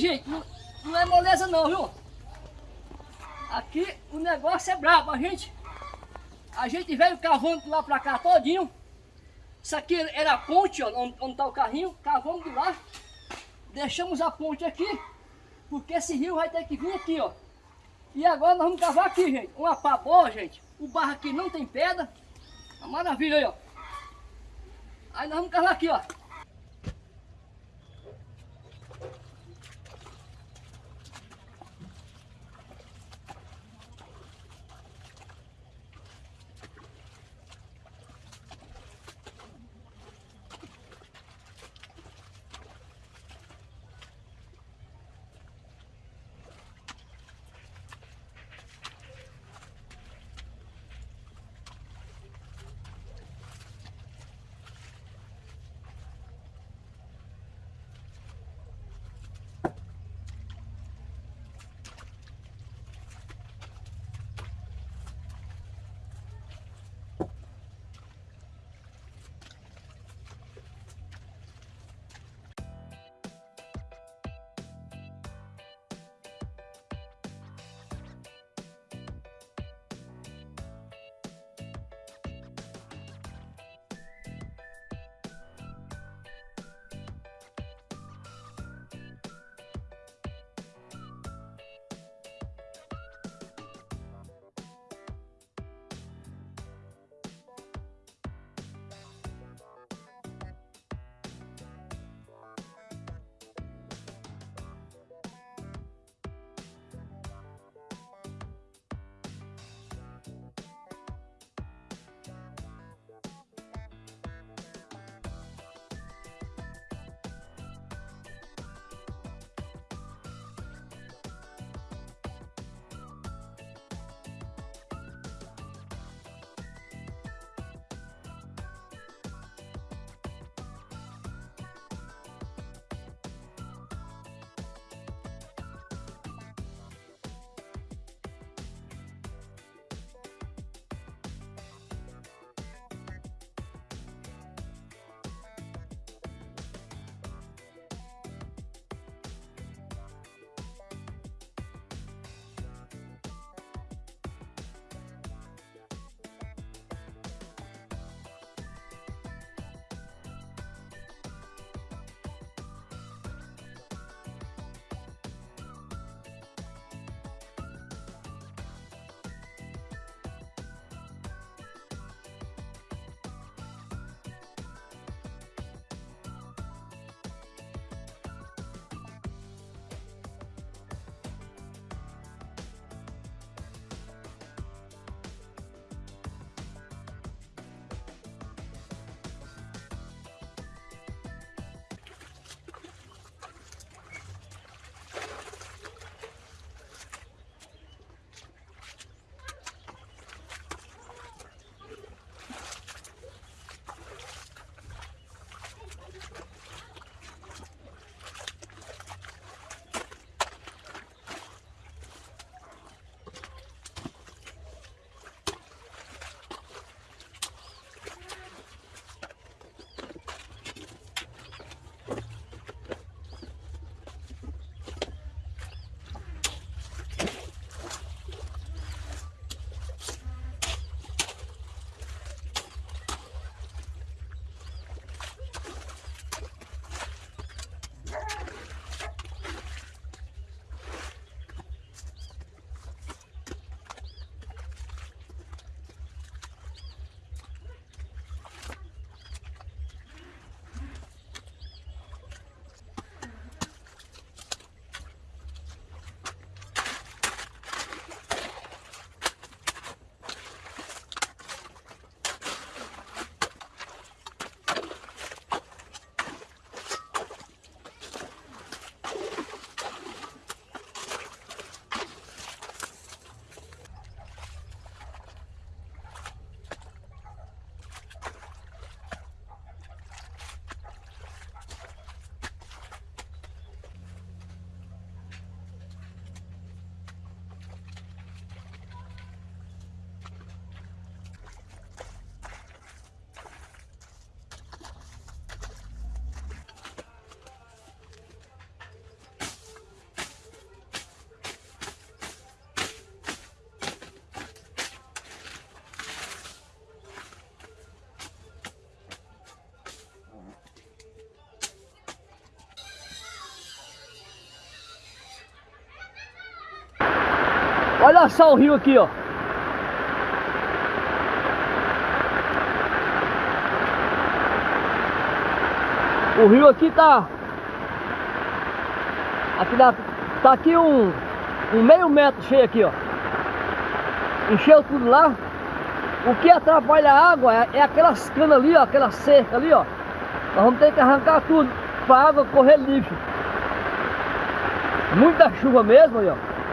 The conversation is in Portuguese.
gente, não, não é moleza não, viu? Aqui o negócio é brabo, a gente... A gente veio cavando lá pra cá todinho. Isso aqui era a ponte, ó, onde, onde tá o carrinho. Cavamos de lá. Deixamos a ponte aqui. Porque esse rio vai ter que vir aqui, ó. E agora nós vamos cavar aqui, gente. Uma pá boa, gente. O barro aqui não tem pedra. Uma maravilha aí, ó. Aí nós vamos cavar aqui, ó. Olha só o rio aqui, ó. O rio aqui tá... Aqui dá, tá aqui um, um meio metro cheio aqui, ó. Encheu tudo lá. O que atrapalha a água é, é aquelas canas ali, ó, aquela cerca ali, ó. Nós vamos ter que arrancar tudo para a água correr livre. Muita chuva mesmo aí, ó.